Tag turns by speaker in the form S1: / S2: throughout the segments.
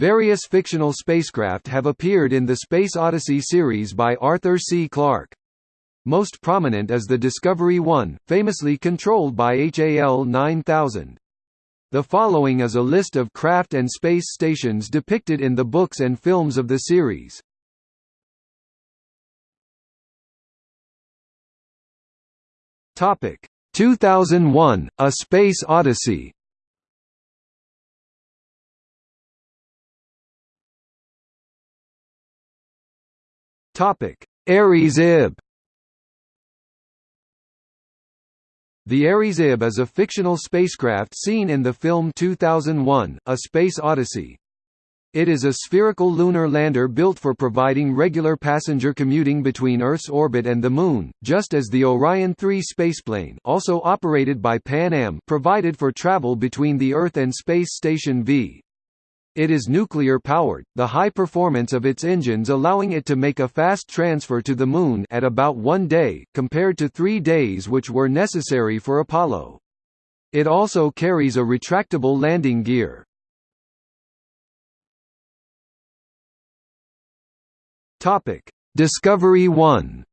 S1: Various fictional spacecraft have appeared in the Space Odyssey series by Arthur C. Clarke. Most prominent is the Discovery 1, famously controlled by HAL 9000. The following is a list of craft and space stations depicted in the books and films of the series. Topic 2001: A Space Odyssey. Topic: Aries Ib. The Aries Ib is a fictional spacecraft seen in the film 2001: A Space Odyssey. It is a spherical lunar lander built for providing regular passenger commuting between Earth's orbit and the Moon, just as the Orion 3 spaceplane also operated by Pan Am provided for travel between the Earth and Space Station V. It is nuclear-powered, the high performance of its engines allowing it to make a fast transfer to the Moon at about one day, compared to three days which were necessary for Apollo. It also carries a retractable landing gear. Discovery 1.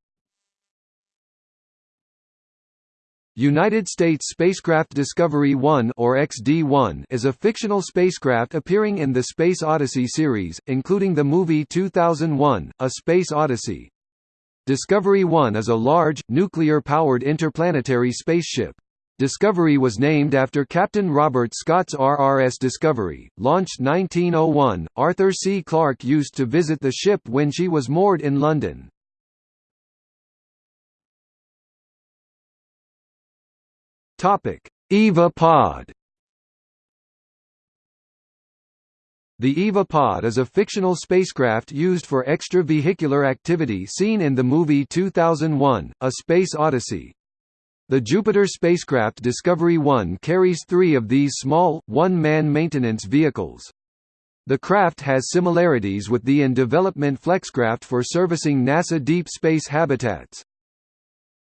S1: United States spacecraft Discovery 1 or XD-1 is a fictional spacecraft appearing in the Space Odyssey series, including the movie 2001: A Space Odyssey. Discovery 1 is a large, nuclear-powered interplanetary spaceship. Discovery was named after Captain Robert Scott's RRS Discovery, launched 1901. Arthur C. Clarke used to visit the ship when she was moored in London. Topic: EVA Pod. The EVA Pod is a fictional spacecraft used for extravehicular activity seen in the movie 2001: A Space Odyssey. The Jupiter spacecraft Discovery 1 carries three of these small, one-man maintenance vehicles. The craft has similarities with the in-development Flexcraft for servicing NASA deep space habitats.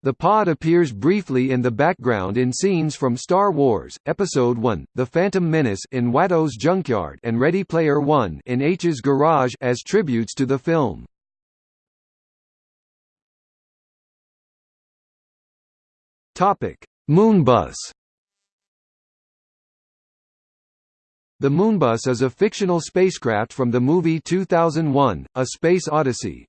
S1: The pod appears briefly in the background in scenes from Star Wars, Episode I, The Phantom Menace in Watto's Junkyard and Ready Player One in Aech's Garage as tributes to the film. Moonbus. The Moonbus is a fictional spacecraft from the movie 2001: A Space Odyssey.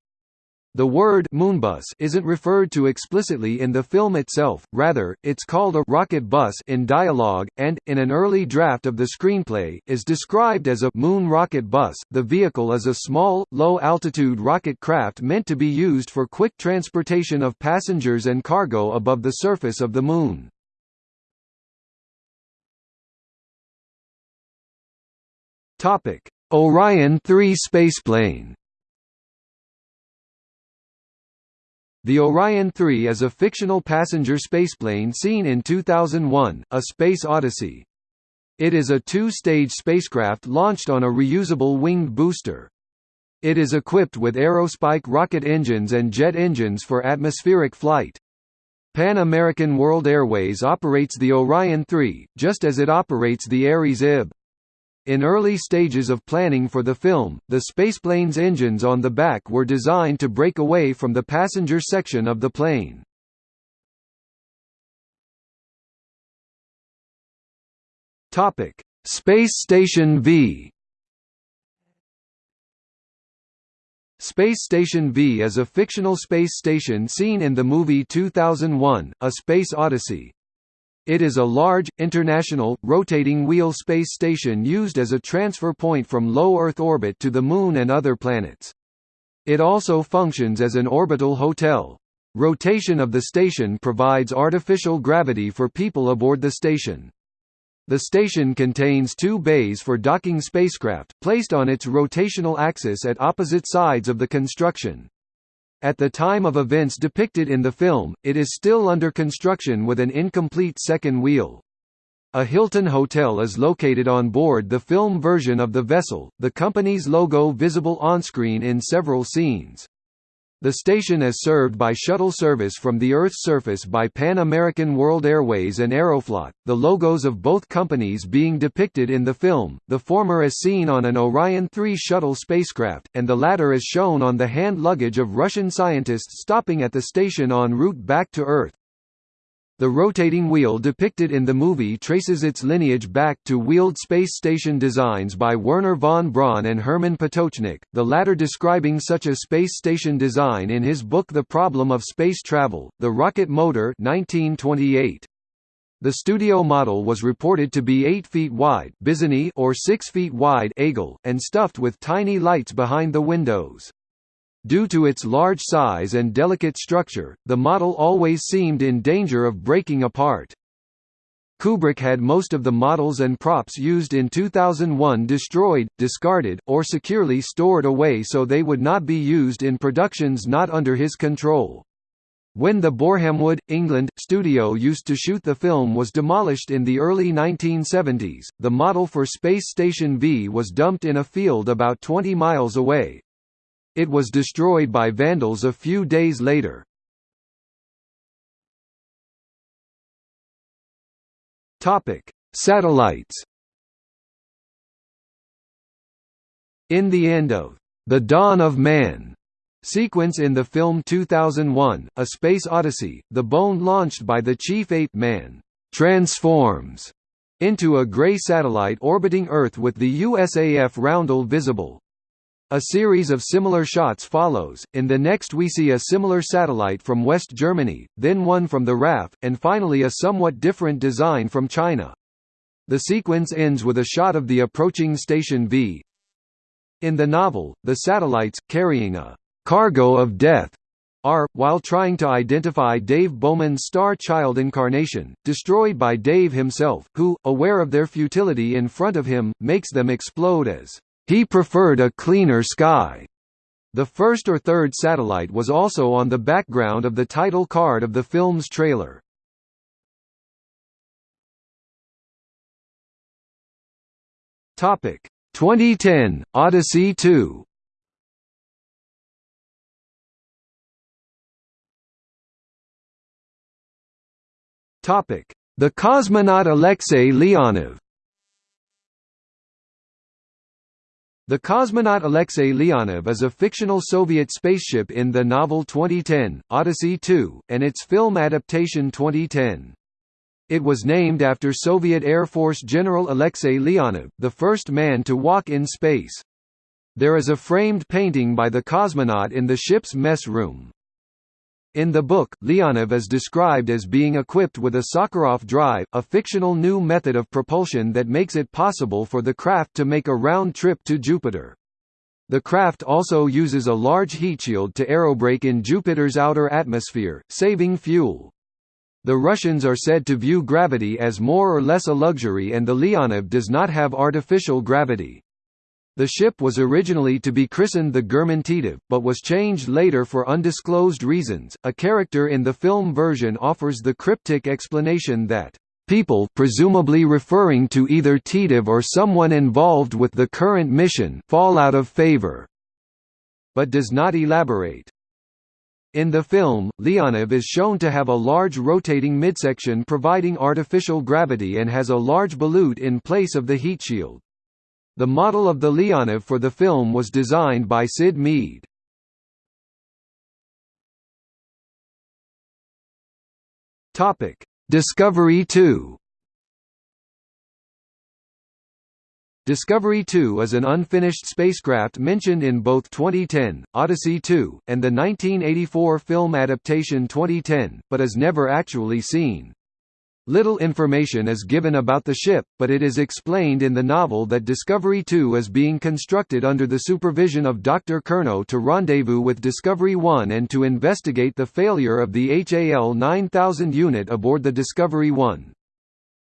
S1: The word Moonbus isn't referred to explicitly in the film itself, rather, it's called a rocket bus in dialogue, and, in an early draft of the screenplay, is described as a moon rocket bus. The vehicle is a small, low-altitude rocket craft meant to be used for quick transportation of passengers and cargo above the surface of the Moon. Orion 3 spaceplane The Orion 3 is a fictional passenger spaceplane seen in 2001, A Space Odyssey. It is a two-stage spacecraft launched on a reusable winged booster. It is equipped with Aerospike rocket engines and jet engines for atmospheric flight. Pan American World Airways operates the Orion 3, just as it operates the Aries IB. In early stages of planning for the film, the spaceplane's engines on the back were designed to break away from the passenger section of the plane. Topic: Space Station V. Space Station V is a fictional space station seen in the movie 2001: A Space Odyssey. It is a large, international, rotating wheel space station used as a transfer point from low Earth orbit to the Moon and other planets. It also functions as an orbital hotel. Rotation of the station provides artificial gravity for people aboard the station. The station contains two bays for docking spacecraft, placed on its rotational axis at opposite sides of the construction. At the time of events depicted in the film, it is still under construction with an incomplete second wheel. A Hilton Hotel is located on board the film version of the vessel, the company's logo visible onscreen in several scenes. The station is served by shuttle service from the Earth's surface by Pan American World Airways and Aeroflot, the logos of both companies being depicted in the film, the former is seen on an Orion 3 shuttle spacecraft, and the latter is shown on the hand luggage of Russian scientists stopping at the station en route back to Earth. The rotating wheel depicted in the movie traces its lineage back to wheeled space station designs by Wernher von Braun and Hermann Potočnik, the latter describing such a space station design in his book The Problem of Space Travel, The Rocket Motor 1928. The studio model was reported to be 8 feet wide or 6 feet wide and stuffed with tiny lights behind the windows. Due to its large size and delicate structure, the model always seemed in danger of breaking apart. Kubrick had most of the models and props used in 2001 destroyed, discarded, or securely stored away so they would not be used in productions not under his control. When the Borehamwood, England, studio used to shoot the film was demolished in the early 1970s, the model for Space Station V was dumped in a field about 20 miles away, it was destroyed by vandals a few days later. Satellites. In the end of The Dawn of Man sequence in the film 2001, A Space Odyssey, the bone launched by the chief ape man transforms into a gray satellite orbiting Earth with the USAF roundel visible. A series of similar shots follows, in the next we see a similar satellite from West Germany, then one from the RAF, and finally a somewhat different design from China. The sequence ends with a shot of the approaching Station V. In the novel, the satellites, carrying a «cargo of death» are, while trying to identify Dave Bowman's star child incarnation, destroyed by Dave himself, who, aware of their futility in front of him, makes them explode as he preferred a cleaner sky. The first or third satellite was also on the background of the title card of the film's trailer. Topic 2010 Odyssey 2. Topic: The cosmonaut Alexei Leonov. The cosmonaut Alexei Leonov is a fictional Soviet spaceship in the novel 2010, Odyssey 2, and its film adaptation 2010. It was named after Soviet Air Force General Alexei Leonov, the first man to walk in space. There is a framed painting by the cosmonaut in the ship's mess room. In the book, Leonov is described as being equipped with a Sakharov drive, a fictional new method of propulsion that makes it possible for the craft to make a round trip to Jupiter. The craft also uses a large heat shield to aerobrake in Jupiter's outer atmosphere, saving fuel. The Russians are said to view gravity as more or less a luxury and the Leonov does not have artificial gravity. The ship was originally to be christened the Gherman Titov, but was changed later for undisclosed reasons. A character in the film version offers the cryptic explanation that people presumably referring to either Titov or someone involved with the current mission fall out of favor, but does not elaborate. In the film, Leonov is shown to have a large rotating midsection providing artificial gravity and has a large ballute in place of the heat shield. The model of the Leonov for the film was designed by Syd Mead. Topic: Discovery 2. Discovery 2 is an unfinished spacecraft mentioned in both 2010, Odyssey 2, and the 1984 film adaptation 2010, but is never actually seen. Little information is given about the ship, but it is explained in the novel that Discovery 2 is being constructed under the supervision of Dr. Curnow to rendezvous with Discovery 1 and to investigate the failure of the HAL 9000 unit aboard the Discovery 1.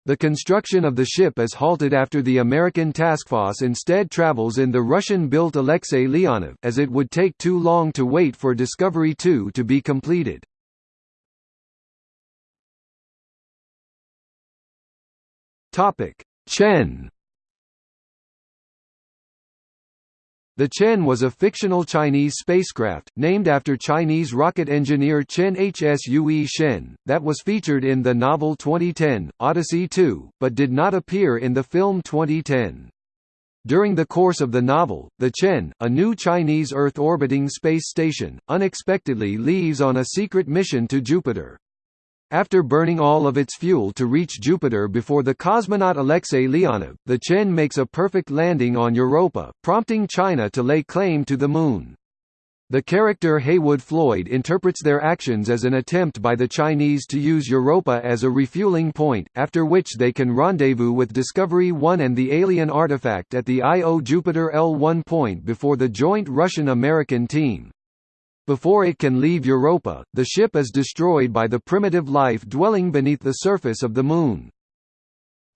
S1: The construction of the ship is halted after the American task force instead travels in the Russian-built Alexei Leonov, as it would take too long to wait for Discovery 2 to be completed. Topic: Tsien. The Tsien was a fictional Chinese spacecraft, named after Chinese rocket engineer Tsien Hsue Shen, that was featured in the novel 2010, Odyssey 2, but did not appear in the film 2010. During the course of the novel, the Tsien, a new Chinese Earth-orbiting space station, unexpectedly leaves on a secret mission to Jupiter. After burning all of its fuel to reach Jupiter before the cosmonaut Alexei Leonov, the Tsien makes a perfect landing on Europa, prompting China to lay claim to the Moon. The character Heywood Floyd interprets their actions as an attempt by the Chinese to use Europa as a refueling point, after which they can rendezvous with Discovery 1 and the alien artifact at the Io Jupiter L1 point before the joint Russian-American team. Before it can leave Europa, the ship is destroyed by the primitive life dwelling beneath the surface of the Moon.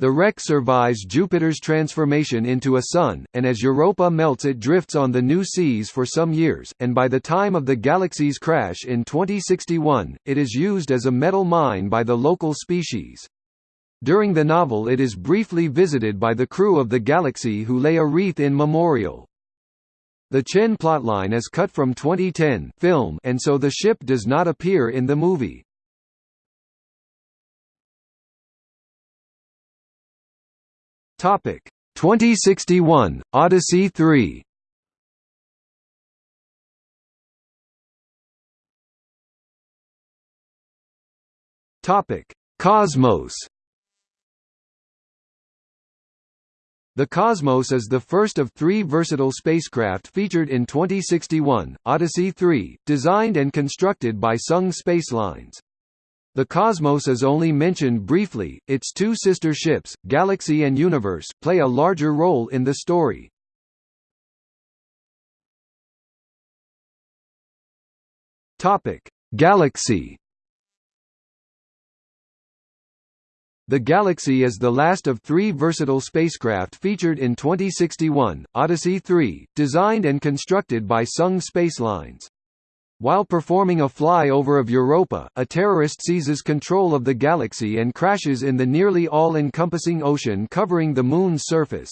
S1: The wreck survives Jupiter's transformation into a sun, and as Europa melts it drifts on the new seas for some years, and by the time of the galaxy's crash in 2061, it is used as a metal mine by the local species. During the novel it is briefly visited by the crew of the Galaxy who lay a wreath in memorial. The Tsien plotline is cut from 2010 film and so the ship does not appear in the movie. Topic. 2061 Odyssey 3 Topic. Cosmos The Cosmos is the first of three versatile spacecraft featured in 2061, Odyssey 3, designed and constructed by Tsung Spacelines. The Cosmos is only mentioned briefly, its two sister ships, Galaxy and Universe, play a larger role in the story. Galaxy The Galaxy is the last of three versatile spacecraft featured in 2061, Odyssey 3, designed and constructed by Tsung Spacelines. While performing a flyover of Europa, a terrorist seizes control of the Galaxy and crashes in the nearly all-encompassing ocean covering the Moon's surface.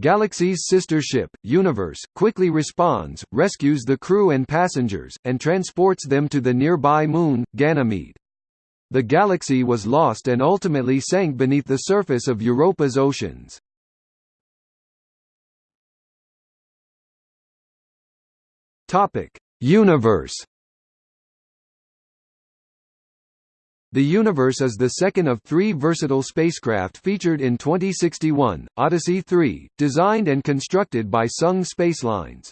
S1: Galaxy's sister ship, Universe, quickly responds, rescues the crew and passengers, and transports them to the nearby moon, Ganymede. The galaxy was lost and ultimately sank beneath the surface of Europa's oceans. Universe. The Universe is the second of three versatile spacecraft featured in 2061, Odyssey 3, designed and constructed by Tsung Spacelines.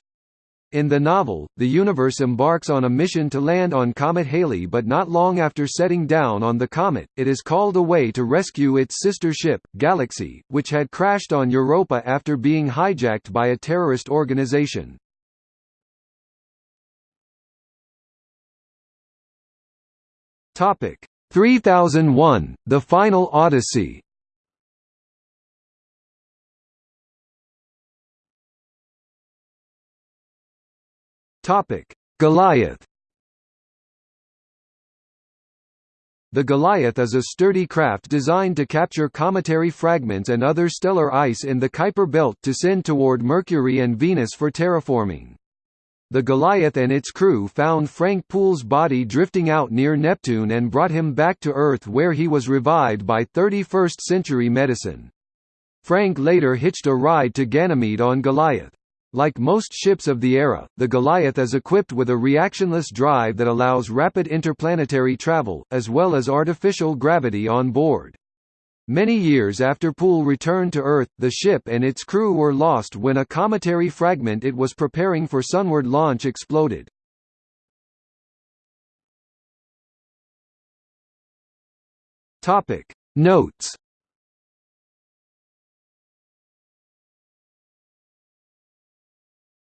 S1: In the novel, the universe embarks on a mission to land on Comet Halley but not long after setting down on the comet, it is called away to rescue its sister ship, Galaxy, which had crashed on Europa after being hijacked by a terrorist organization. Topic 3001, The Final Odyssey Topic: Goliath. The Goliath is a sturdy craft designed to capture cometary fragments and other stellar ice in the Kuiper belt to send toward Mercury and Venus for terraforming. The Goliath and its crew found Frank Poole's body drifting out near Neptune and brought him back to Earth where he was revived by 31st-century medicine. Frank later hitched a ride to Ganymede on Goliath. Like most ships of the era, the Goliath is equipped with a reactionless drive that allows rapid interplanetary travel, as well as artificial gravity on board. Many years after Poole returned to Earth, the ship and its crew were lost when a cometary fragment it was preparing for sunward launch exploded. Notes